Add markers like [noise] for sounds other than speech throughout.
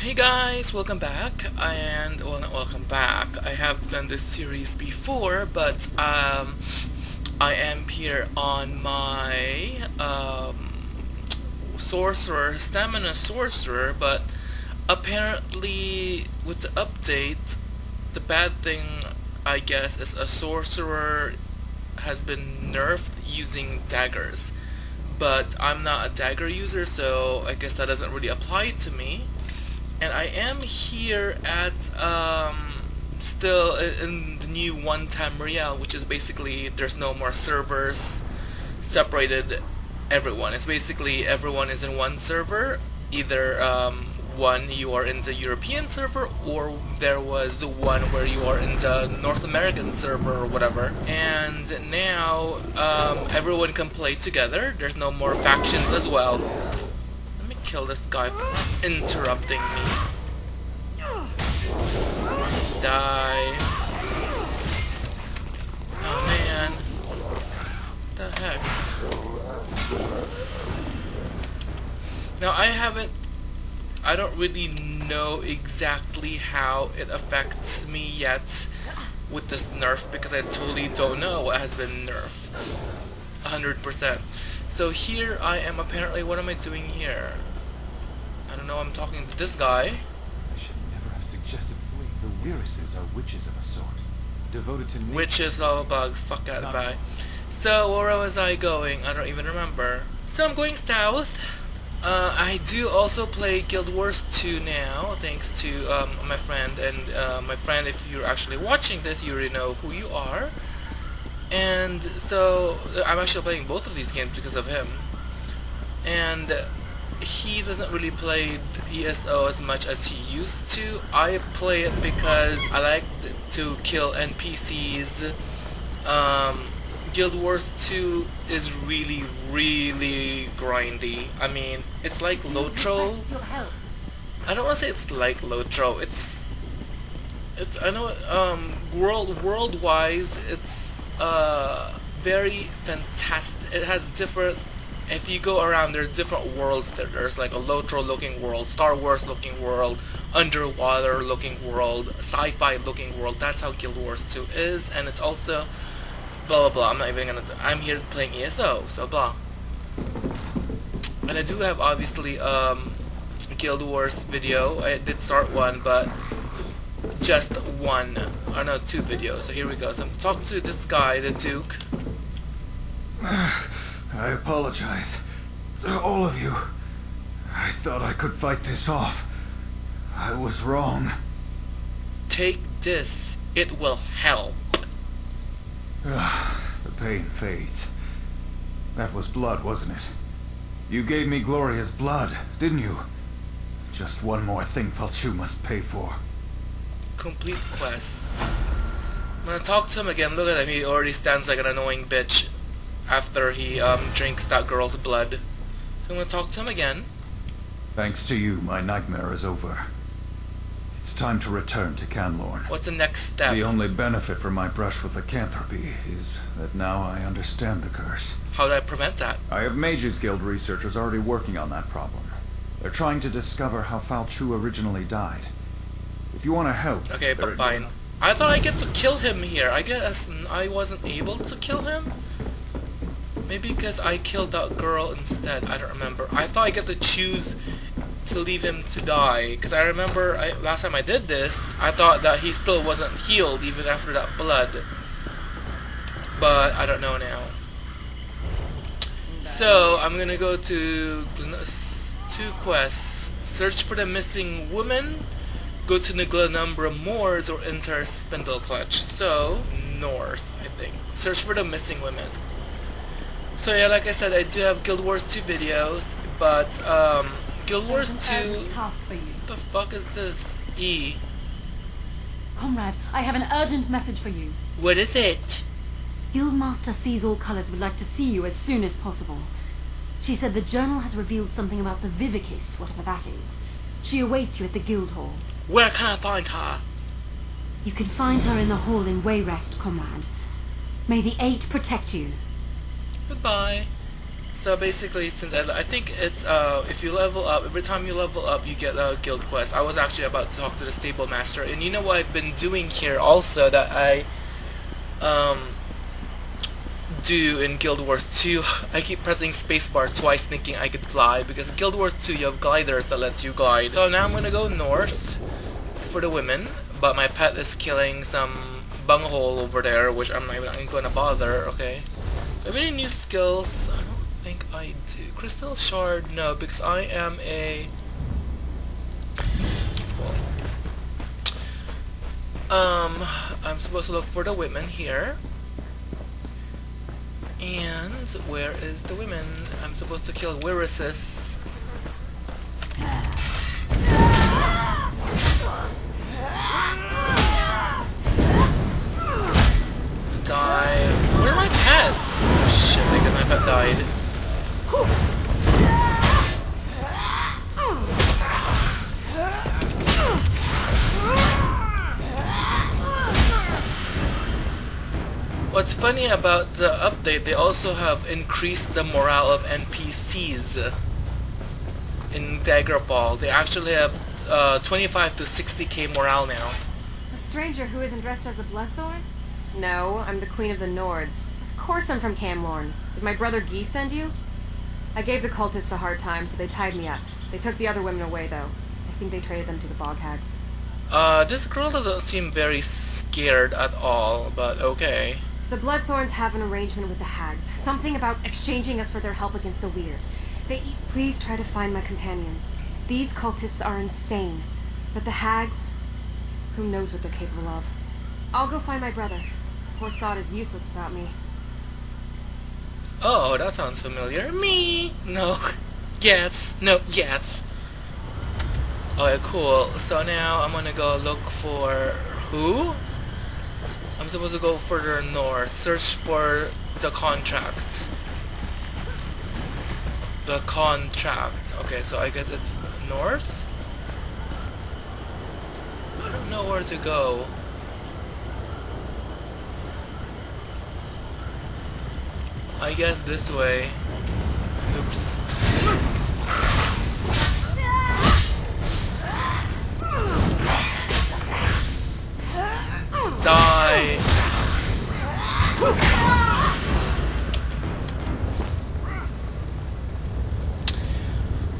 Hey guys, welcome back, and, well not welcome back, I have done this series before, but, um, I am here on my, um, sorcerer, stamina sorcerer, but apparently with the update, the bad thing, I guess, is a sorcerer has been nerfed using daggers. But I'm not a dagger user, so I guess that doesn't really apply to me and I am here at um, still in the new One Tamriel which is basically there's no more servers separated everyone. It's basically everyone is in one server. Either um, one you are in the European server or there was the one where you are in the North American server or whatever. And now um, everyone can play together. There's no more factions as well kill this guy for interrupting me. Die. Oh man. The heck? Now I haven't I don't really know exactly how it affects me yet with this nerf because I totally don't know what has been nerfed. 100%. So here I am apparently, what am I doing here? I don't know, I'm talking to this guy. I should never have suggested fleeing. The Wyresses are witches of a sort. Devoted to nature. Witches, lava bug, fuck out of bye. So, where was I going? I don't even remember. So I'm going south. Uh, I do also play Guild Wars 2 now, thanks to um, my friend, and uh, my friend, if you're actually watching this, you already know who you are. And so, I'm actually playing both of these games because of him. And he doesn't really play ESO as much as he used to. I play it because I like to kill NPCs. Um, Guild Wars 2 is really, really grindy. I mean, it's like Lotro. I don't want to say it's like Lotro. It's, it's I know um world world wise, it's uh very fantastic. It has different if you go around, there's different worlds there. There's like a Lotro looking world, Star Wars looking world, underwater looking world, sci-fi looking world. That's how Guild Wars 2 is, and it's also blah blah blah. I'm not even gonna. I'm here playing ESO, so blah. And I do have obviously um, Guild Wars video. I did start one, but just one. Or no, two videos. So here we go. So I'm talking to this guy, the Duke. I apologize. To all of you. I thought I could fight this off. I was wrong. Take this. It will help. Ah, the pain fades. That was blood, wasn't it? You gave me Gloria's blood, didn't you? Just one more thing Faolchu must pay for. Complete quest. I'm gonna talk to him again. Look at him. He already stands like an annoying bitch after he um, drinks that girl's blood. So I'm gonna talk to him again. Thanks to you, my nightmare is over. It's time to return to Camlorn. What's the next step? The only benefit from my brush with lycanthropy is that now I understand the curse. How do I prevent that? I have Mages Guild researchers already working on that problem. They're trying to discover how Faolchu originally died. If you want to help... Okay, but fine. I thought I get to kill him here. I guess I wasn't able to kill him? Maybe because I killed that girl instead. I don't remember. I thought I get to choose to leave him to die. Because I remember I, last time I did this, I thought that he still wasn't healed even after that blood. But I don't know now. So I'm gonna go to two quests. Search for the missing woman. Go to the Glenumbra Moors or enter Spindleclutch. So north, I think. Search for the missing women. So yeah, like I said, I do have Guild Wars 2 videos, but um, Guild Wars 2... task for you. What the fuck is this? E. Comrade, I have an urgent message for you. What is it? Guildmaster Sees All Colors would like to see you as soon as possible. She said the journal has revealed something about the Vivikiss, whatever that is. She awaits you at the guild hall. Where can I find her? You can find her in the hall in Wayrest, comrade. May the Eight protect you. Goodbye. So basically, since I, I think it's uh, if you level up, every time you level up, you get a guild quest. I was actually about to talk to the stable master, and you know what I've been doing here also that I um do in Guild Wars 2. [laughs] I keep pressing spacebar twice, thinking I could fly because Guild Wars 2 you have gliders that lets you glide. So now I'm gonna go north for the women, but my pet is killing some bunghole over there, which I'm not even gonna bother. Okay. I have any new skills? I don't think I do. Crystal Shard, no, because I am a... Well, um, I'm supposed to look for the women here. And where is the women? I'm supposed to kill Wyresses. Shit, I think my died. What's funny about the update, they also have increased the morale of NPCs in Daggerfall. They actually have uh, 25 to 60k morale now. A stranger who isn't dressed as a Bloodthorn? No, I'm the Queen of the Nords. Of course I'm from Camlorn. Did my brother Guy send you? I gave the cultists a hard time, so they tied me up. They took the other women away, though. I think they traded them to the bog hags. Uh, this girl doesn't seem very scared at all, but okay. The Bloodthorns have an arrangement with the hags. Something about exchanging us for their help against the weird. They please try to find my companions. These cultists are insane. But the hags, who knows what they're capable of. I'll go find my brother. Poor Sod is useless without me. That sounds familiar. Me? No. [laughs] Yes. No, yes. Okay, cool. So now I'm gonna go look for who? I'm supposed to go further north. Search for the contract. The contract. Okay, so I guess it's north? I don't know where to go. I guess this way. Oops. Die.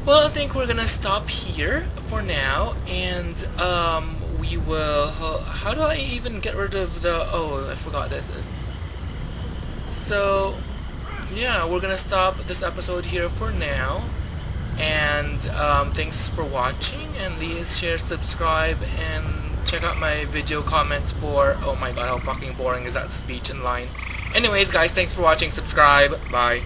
Well, I think we're gonna stop here for now, and um, we will. How do I even get rid of the? Oh, I forgot this. So, yeah, we're gonna stop this episode here for now. And um, thanks for watching, and please share, subscribe, and check out my video comments for. Oh my god, how fucking boring is that speech in line? Anyways, guys, thanks for watching. Subscribe. Bye.